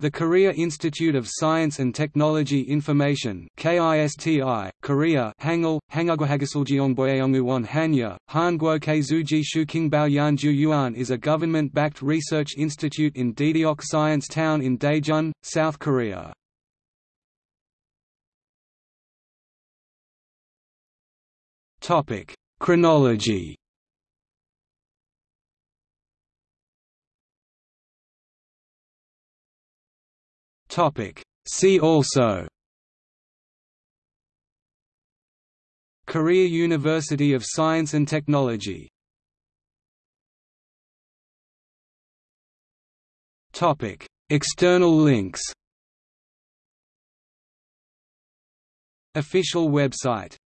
The Korea Institute of Science and Technology Information KISTI, Korea Hangul, Hangagwahagisuljeongboyeonguwon Hanya, Hanguo Keizuji Shukingbao Yanju Yuan is a government-backed research institute in Daedeok Science Town in Daejeon, South Korea. Chronology Topic. See also Korea University of Science and Technology Topic. External links Official website